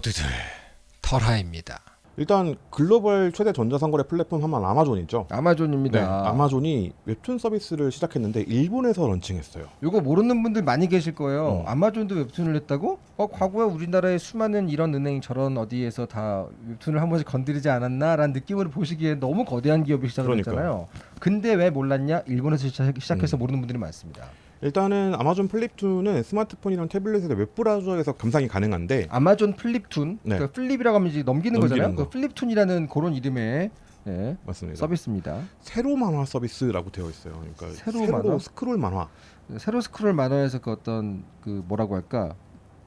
모두들 털하입니다. 일단 글로벌 최대 전자상거래 플랫폼 하면 아마존이죠. 아마존입니다. 네, 아마존이 웹툰 서비스를 시작했는데 일본에서 런칭했어요. 요거 모르는 분들 많이 계실 거예요. 어. 아마존도 웹툰을 냈다고? 어, 과거에 우리나라의 수많은 이런 은행 저런 어디에서 다 웹툰을 한 번씩 건드리지 않았나라는 느낌으로 보시기에 너무 거대한 기업이 시작을 그러니까요. 했잖아요. 근데 왜 몰랐냐? 일본에서 시작- 시작해서 음. 모르는 분들이 많습니다. 일단은 아마존 플립툰은 스마트폰이랑 태블릿에서 웹 브라우저에서 감상이 가능한데 아마존 플립툰, 네. 그러니까 flip이라고 하면 이제 넘기는, 넘기는 거잖아요. 거. 그 플립툰이라는 그런 이름의 예, 맞습니다. 서비스입니다. 세로 만화 서비스라고 되어 있어요. 그러니까 세로 세로, 만화? 스크롤 만화. 세로 스크롤 만화에서 그 어떤 그 뭐라고 할까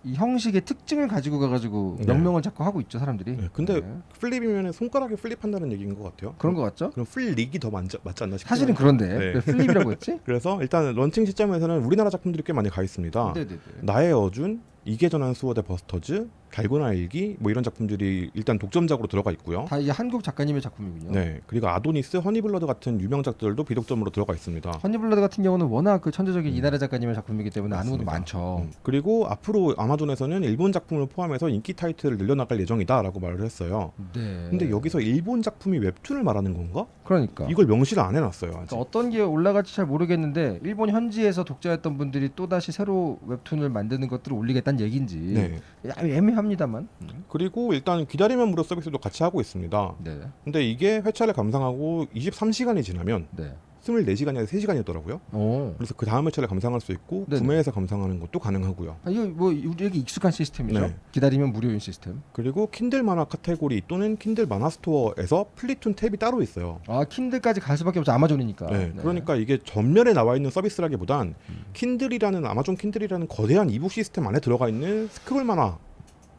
이 형식의 특징을 가지고 가가지고 네. 명명을 자꾸 하고 있죠 사람들이. 네, 근데 네. flip이면 손가락에 flip한다는 얘기인 것 같아요. 그런 거 같죠? 그럼 flick이 더 맞지, 맞지 않나 싶어요. 사실은 그런데 네. 왜 flip이라고 했지? 그래서 일단 런칭 시점에서는 우리나라 작품들이 꽤 많이 가 있습니다. 네네네. 나의 어준, 이계 전환 수호대 버스터즈, 달고나 일기 뭐 이런 작품들이 일단 독점작으로 들어가 있고요. 다 이게 한국 작가님의 작품이군요. 네, 그리고 아도니스, 허니블러드 같은 유명작들도 비독점으로 들어가 있습니다. 허니블러드 같은 경우는 워낙 그 천재적인 이나라 작가님의 작품이기 때문에 아는 맞습니다. 많죠. 음, 그리고 앞으로 아마존에서는 일본 작품을 포함해서 인기 타이틀을 늘려나갈 예정이다라고 말을 했어요. 네. 근데 여기서 일본 작품이 웹툰을 말하는 건가? 그러니까. 이걸 명시를 안 해놨어요. 아직. 그러니까 어떤 게 올라갈지 잘 모르겠는데 일본 현지에서 독자였던 분들이 또 다시 새로 웹툰을 만드는 것들을 올리겠다는 얘기인지 네. 야, 애매합니다만. 음. 그리고 일단 기다리면 무료 서비스도 같이 하고 있습니다. 네. 근데 이게 회차를 감상하고 23시간이 지나면 네. 24시간이 아니라 3시간이었더라고요. 오. 그래서 그 다음 회차를 감상할 수 있고 네네. 구매해서 감상하는 것도 가능하고요. 아, 이거 뭐 우리에게 익숙한 시스템이죠. 네. 기다리면 무료인 시스템. 그리고 킨들 만화 카테고리 또는 킨들 만화 스토어에서 플립툰 탭이 따로 있어요. 아 킨들까지 갈 수밖에 없죠 아마존이니까. 네, 그러니까 이게 전면에 나와 있는 서비스라기보단 킨들이라는 아마존 킨들이라는 거대한 e-book 시스템 안에 들어가 있는 스크롤 만화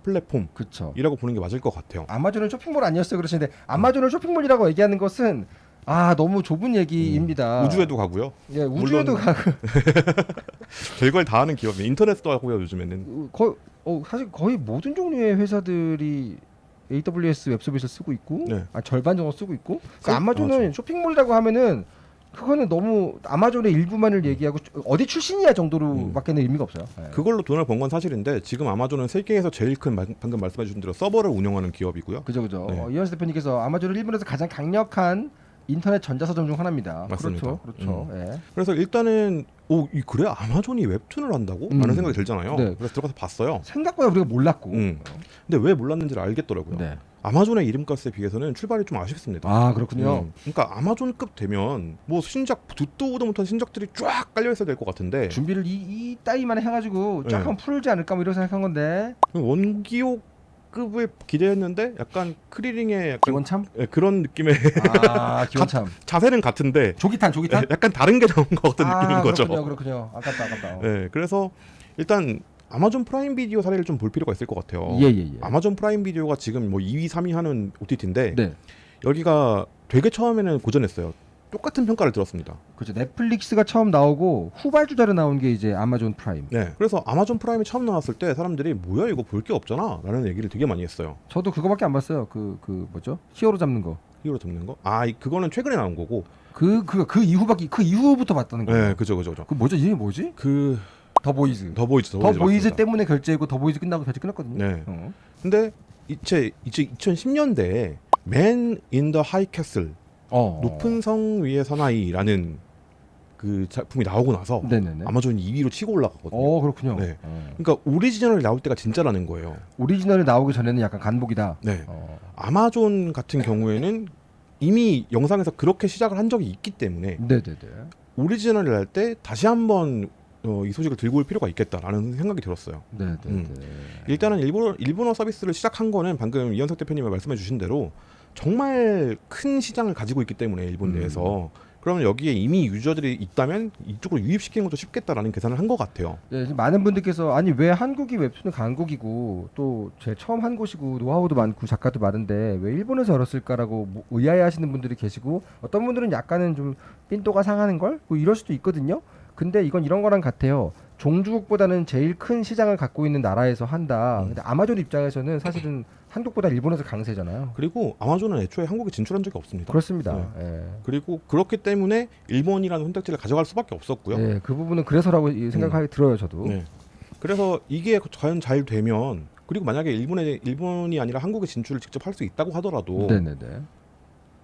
플랫폼이라고 그렇죠. 보는 게 맞을 것 같아요. 아마존은 쇼핑몰 아니었어요 그러시는데 아마존을 쇼핑몰이라고 얘기하는 것은 아 너무 좁은 얘기입니다. 우주에도 가고요. 예 우주에도 가고 별걸 다 하는 기업이 인터넷도 하고요 요즘에는. 거의 어 사실 거의 모든 종류의 회사들이 AWS 웹 서비스를 쓰고 있고 네. 아, 절반 정도 쓰고 있고 그 그- 아마존은 맞아. 쇼핑몰이라고 하면은 그거는 너무 아마존의 일부만을 얘기하고 어디 출신이야 정도로밖에는 의미가 없어요. 예. 그걸로 돈을 번 건 사실인데 지금 아마존은 세계에서 제일 큰 마- 방금 말씀해 주신 대로 서버를 운영하는 기업이고요. 그죠 그죠. 네. 어, 이현수 대표님께서 아마존은 일본에서 가장 강력한 인터넷 전자서점 중 하나입니다. 맞습니다. 그렇죠, 그렇죠. 예. 그래서 일단은 오 이- 그래 아마존이 웹툰을 한다고? 음. 라는 생각이 들잖아요. 네. 그래서 들어가서 봤어요. 생각보다 우리가 몰랐고. 음. 근데 왜 몰랐는지를 알겠더라고요. 네. 아마존의 이름값에 비해서는 출발이 좀 아쉽습니다. 아 그렇군요. 음. 그러니까 아마존급 되면 뭐 신작 듣도 보도 못한 신작들이 쫙 깔려 있어야 될 것 같은데 준비를 이, 이 따위만 해가지고 쫙 네. 한번 풀지 않을까 뭐 이런 생각한 건데 원기호급을 기대했는데 약간 크리링의 약간 기원참? 예, 그런 느낌의 아 기원참. 자세는 같은데 조기탄 조기탄? 예, 약간 다른 게 나온 것 같은 아, 느낌인 거죠. 그렇군요, 그렇군요. 아깝다, 아깝다. 예, 그래서 일단 아마존 프라임 비디오 사례를 좀 볼 필요가 있을 것 같아요. 예, 예, 예. 아마존 프라임 비디오가 지금 뭐 2위, 3위 하는 OTT인데 네, 여기가 되게 처음에는 고전했어요. 똑같은 평가를 들었습니다. 그렇죠. 넷플릭스가 처음 나오고 후발주자로 나온 게 이제 아마존 프라임. 네. 그래서 아마존 프라임이 처음 나왔을 때 사람들이 뭐야 이거 볼 게 없잖아 라는 얘기를 되게 많이 했어요. 저도 그거밖에 안 봤어요. 그그 뭐죠? 히어로 잡는 거. 히어로 잡는 거. 아, 이- 그거는 최근에 나온 거고. 그 그 그 이후밖에 그 이후부터 봤다는 거예요. 네, 그죠, 그죠, 그죠. 그 뭐죠? 이름이 뭐지? 그 더 보이즈. 더 보이즈, 더, 더 보이즈. 때문에 결제했고 더 보이즈 끝나고 결제 끝났거든요. 네. 어. 근데 이제 이제 2010년대에 Man in the High Castle 어. 높은 성 위의 사나이라는 그 작품이 나오고 나서 네네네. 아마존 2위로 치고 올라갔거든요. 어 그렇군요. 네. 어. 그러니까 오리지널이 나올 때가 진짜라는 거예요. 오리지널이 나오기 전에는 약간 간보기다. 네. 어. 아마존 같은 경우에는 이미 영상에서 그렇게 시작을 한 적이 있기 때문에 네네네. 오리지널을 할때 다시 한번 어, 이 소식을 들고 올 필요가 있겠다라는 생각이 들었어요. 네네네. 음. 일단은 일본어, 일본어 서비스를 시작한 거는 방금 이현석 대표님이 말씀해 주신 대로 정말 큰 시장을 가지고 있기 때문에 일본 음. 내에서 그러면 여기에 이미 유저들이 있다면 이쪽으로 유입시키는 것도 쉽겠다라는 계산을 한 것 같아요. 네, 많은 분들께서 아니 왜 한국이 웹툰은 한국이고 또 제 처음 한 곳이고 노하우도 많고 작가도 많은데 왜 일본에서 열었을까라고 뭐 의아해하시는 분들이 계시고 어떤 분들은 약간은 좀 삔또가 상하는 걸 뭐 이럴 수도 있거든요. 근데 이건 이런 거랑 같아요. 종주국보다는 제일 큰 시장을 갖고 있는 나라에서 한다. 음. 근데 아마존 입장에서는 사실은 한국보다 일본에서 강세잖아요. 그리고 아마존은 애초에 한국에 진출한 적이 없습니다. 그렇습니다. 네. 예. 그리고 그렇기 때문에 일본이라는 선택지를 가져갈 수밖에 없었고요. 예, 그 부분은 그래서라고 이 생각이 들어요, 저도. 네. 그래서 이게 과연 잘 되면 그리고 만약에 일본에 일본이 아니라 한국에 진출을 직접 할 수 있다고 하더라도 네네네.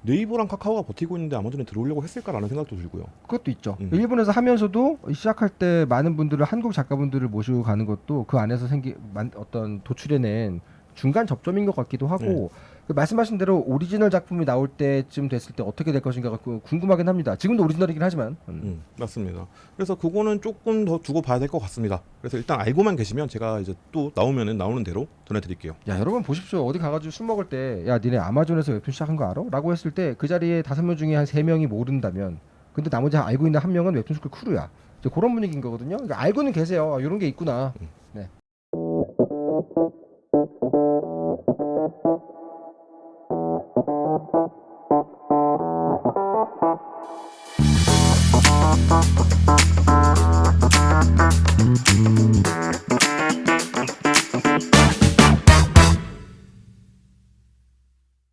네이버랑 카카오가 버티고 있는데 아마존에 들어오려고 했을까라는 생각도 들고요. 그것도 있죠. 음. 일본에서 하면서도 시작할 때 많은 분들을 한국 작가분들을 모시고 가는 것도 그 안에서 생기 만, 어떤 도출해낸 중간 접점인 것 같기도 하고 네. 그 말씀하신 대로 오리지널 작품이 나올 때쯤 됐을 때 어떻게 될 것인가 그 궁금하긴 합니다. 지금도 오리지널이긴 하지만 음. 음, 맞습니다. 그래서 그거는 조금 더 두고 봐야 될 것 같습니다. 그래서 일단 알고만 계시면 제가 이제 또 나오면은 나오는 대로 전해드릴게요. 야 여러분 보십시오 어디 가가지고 술 먹을 때 야 니네 아마존에서 웹툰 시작한 거 알아? 라고 했을 때 그 자리에 다섯 명 중에 한 세 명이 모른다면 근데 나머지 알고 있는 한 명은 웹툰 스쿨 crew야 이제 그런 분위기인 거거든요 그러니까 알고는 계세요 이런 게 있구나 네. Thank you.